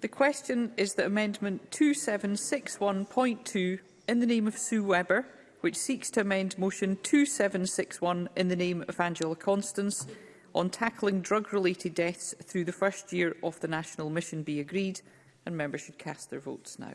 The question is that Amendment 2761.2 in the name of Sue Webber, which seeks to amend Motion 2761 in the name of Angela Constance on tackling drug-related deaths through the first year of the National Mission be agreed, and members should cast their votes now.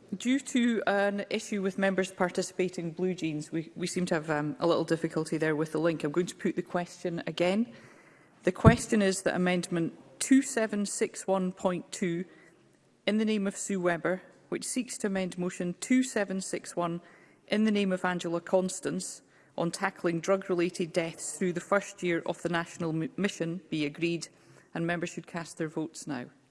due to an issue with members participating blue jeans, we, we seem to have um, a little difficulty there with the link. I'm going to put the question again. The question is that Amendment 2761.2, in the name of Sue Webber, which seeks to amend Motion 2761 in the name of Angela Constance on tackling drug-related deaths through the first year of the national mission, be agreed, and members should cast their votes now.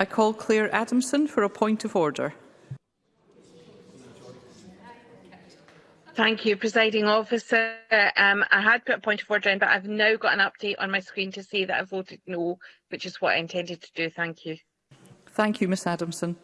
I call Claire Adamson for a point of order. Thank you, Presiding Officer. Um, I had put a point of order in, but I've now got an update on my screen to see that I voted no, which is what I intended to do. Thank you. Thank you, Ms Adamson.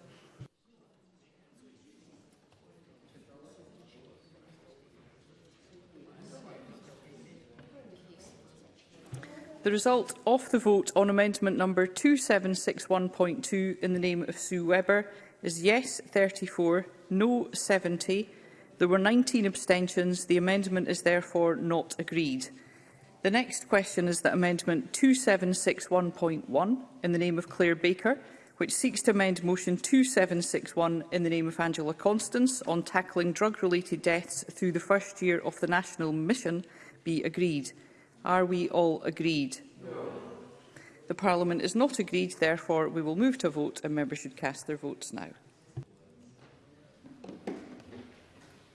The result of the vote on amendment number 2761.2 in the name of Sue Webber is yes 34, no 70. There were 19 abstentions. The amendment is therefore not agreed. The next question is that Amendment 2761.1 in the name of Claire Baker, which seeks to amend Motion 2761 in the name of Angela Constance on tackling drug-related deaths through the first year of the National Mission, be agreed. Are we all agreed? No. The Parliament is not agreed, therefore we will move to vote and members should cast their votes now.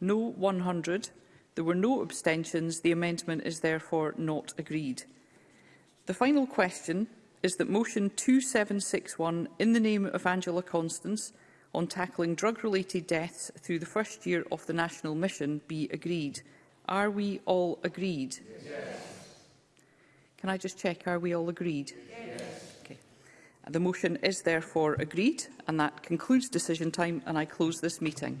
no 100. There were no abstentions. The amendment is therefore not agreed. The final question is that motion 2761 in the name of Angela Constance on tackling drug-related deaths through the first year of the national mission be agreed. Are we all agreed? Yes. Can I just check, are we all agreed? Yes. Okay. The motion is therefore agreed and that concludes decision time and I close this meeting.